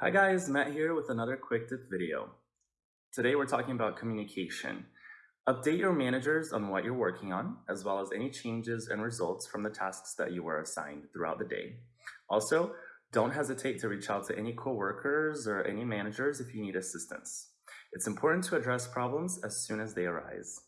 Hi guys, Matt here with another quick tip video. Today we're talking about communication. Update your managers on what you're working on, as well as any changes and results from the tasks that you were assigned throughout the day. Also, don't hesitate to reach out to any coworkers or any managers if you need assistance. It's important to address problems as soon as they arise.